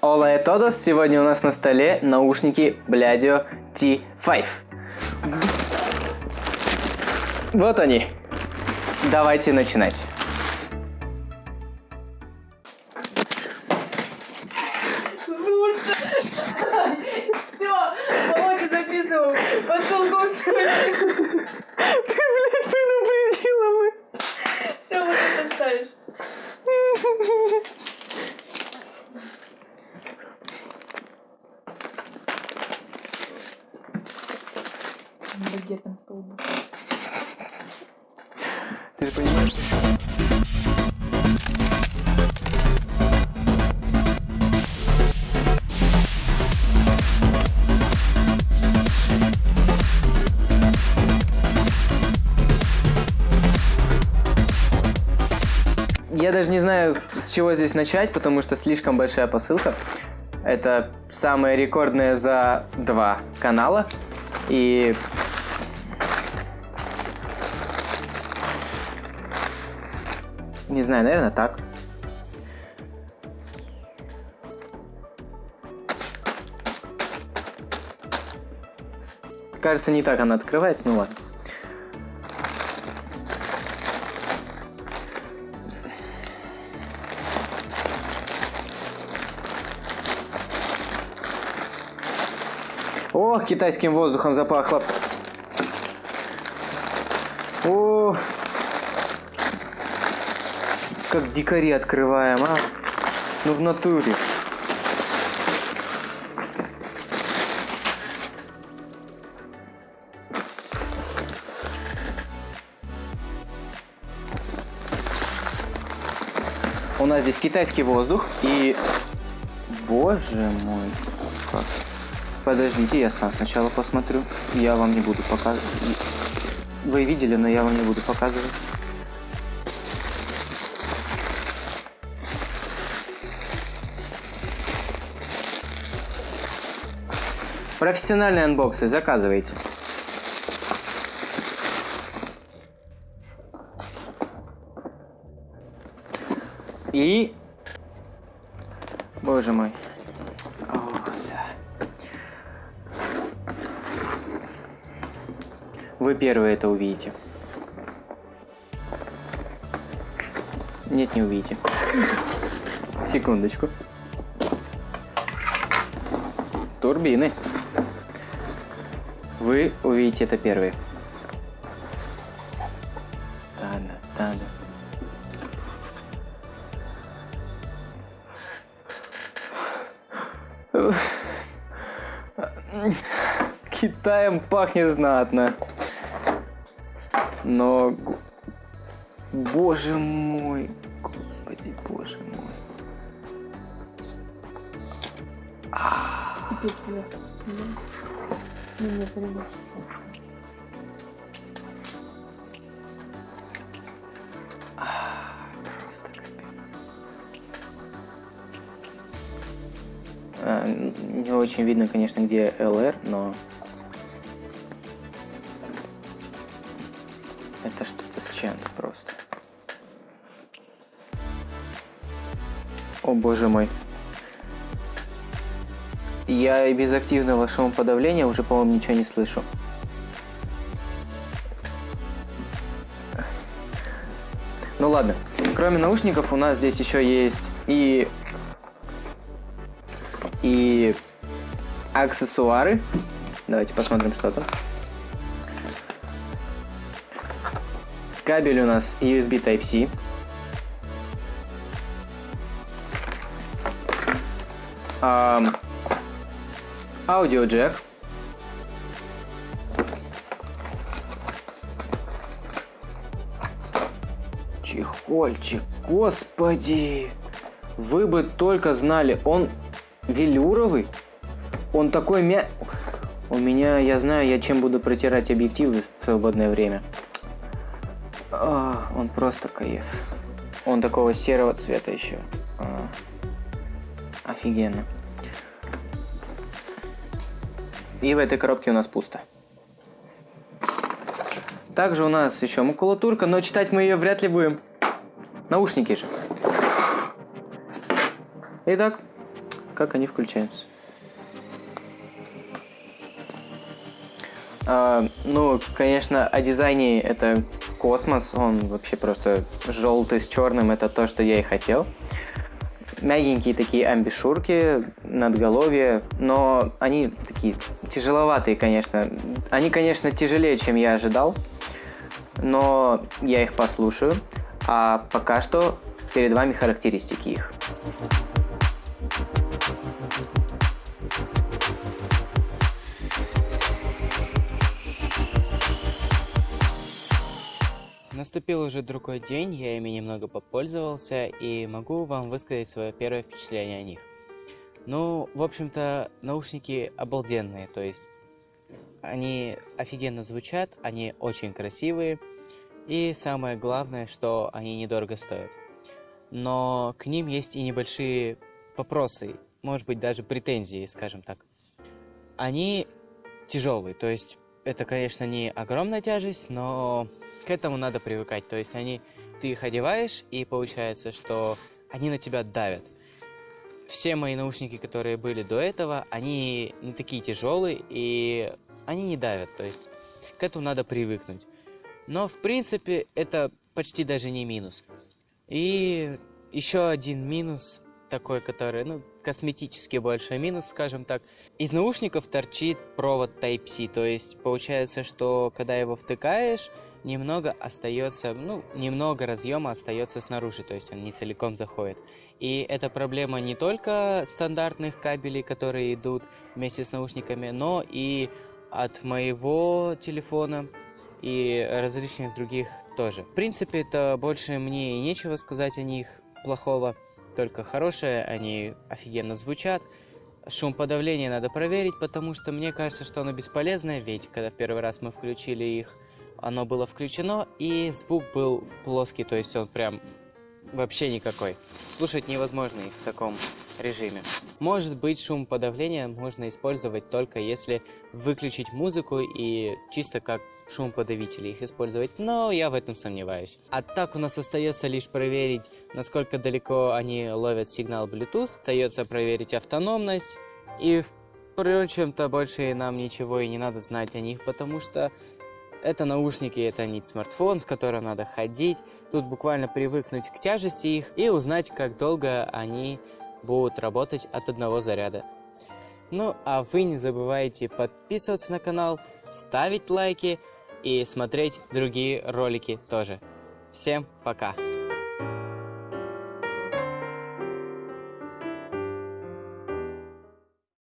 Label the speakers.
Speaker 1: Ола и Тодос, сегодня у нас на столе наушники Bladeo T5. Вот они. Давайте начинать.
Speaker 2: Все, Володя записывал. Под колгосп.
Speaker 1: Ты, блядь, предупредила мы.
Speaker 2: Все, вот это ставишь. Багетом по лбу.
Speaker 1: Ты понимаешь? Я даже не знаю, с чего здесь начать, потому что слишком большая посылка. Это самая рекордная за два канала. И Не знаю, наверное, так. Кажется, не так она открывается, ну ладно. О, китайским воздухом запахло. О, как дикари открываем, а? Ну в натуре. У нас здесь китайский воздух и... Боже мой. Как? Подождите, я сам сначала посмотрю. Я вам не буду показывать. Вы видели, но я вам не буду показывать. Профессиональные анбоксы заказывайте. И... Боже мой. Вы первые это увидите. Нет, не увидите. Секундочку. Турбины. Вы увидите это первые. Тана, тана. Китаем пахнет знатно. Но... Боже мой. Господи, боже мой.
Speaker 2: Теперь. Не, не, подожди.
Speaker 1: Просто капец. Не очень видно, конечно, где LR, но... Это что-то с чем-то просто. О боже мой. Я и без активного шумоподавления уже, по-моему, ничего не слышу. Ну ладно. Кроме наушников у нас здесь еще есть и и аксессуары. Давайте посмотрим, что там. Кабель у нас USB Type-C. Ам, Аудиоджек. Чехольчик, господи! Вы бы только знали, он велюровый. Он такой мя... У меня, я знаю, я чем буду протирать объективы в свободное время. А, он просто кайф. Он такого серого цвета еще. А, офигенно. И в этой коробке у нас пусто. Также у нас еще макулатурка, но читать мы ее вряд ли будем. Наушники же. Итак, как они включаются. А, ну, конечно, о дизайне это космос, он вообще просто желтый с черным, это то, что я и хотел. Мягенькие такие амбишурки, надголовье, но они такие тяжеловатые, конечно. Они, конечно, тяжелее, чем я ожидал, но я их послушаю. А пока что перед вами характеристики их. Наступил уже другой день, я ими немного попользовался и могу вам высказать свое первое впечатление о них. Ну, в общем-то, наушники обалденные, то есть они офигенно звучат, они очень красивые, и самое главное, что они недорого стоят. Но к ним есть и небольшие вопросы, может быть даже претензии, скажем так. Они тяжелые, то есть это, конечно, не огромная тяжесть, но к этому надо привыкать. То есть они, ты их одеваешь, и получается, что они на тебя давят. Все мои наушники, которые были до этого, они не такие тяжелые, и они не давят. То есть к этому надо привыкнуть. Но, в принципе, это почти даже не минус. И еще один минус, такой, который, ну, косметически больше минус, скажем так. Из наушников торчит провод Type-C, то есть получается, что когда его втыкаешь, немного остается, ну, немного разъема остается снаружи, то есть он не целиком заходит. И это проблема не только стандартных кабелей, которые идут вместе с наушниками, но и от моего телефона и различных других тоже. В принципе, это больше мне и нечего сказать о них плохого, только хорошее, они офигенно звучат. Шум подавления надо проверить, потому что мне кажется, что оно бесполезное, ведь когда в первый раз мы включили их, оно было включено, и звук был плоский, то есть он прям вообще никакой. Слушать невозможно их в таком режиме. Может быть, шум подавления можно использовать только если выключить музыку и чисто как шум подавители их использовать, но я в этом сомневаюсь. А так у нас остается лишь проверить, насколько далеко они ловят сигнал Bluetooth, остается проверить автономность, и впрочем-то больше нам ничего и не надо знать о них, потому что это наушники, это не смартфон, с которым надо ходить. Тут буквально привыкнуть к тяжести их и узнать, как долго они будут работать от одного заряда. Ну, а вы не забывайте подписываться на канал, ставить лайки и смотреть другие ролики тоже. Всем пока!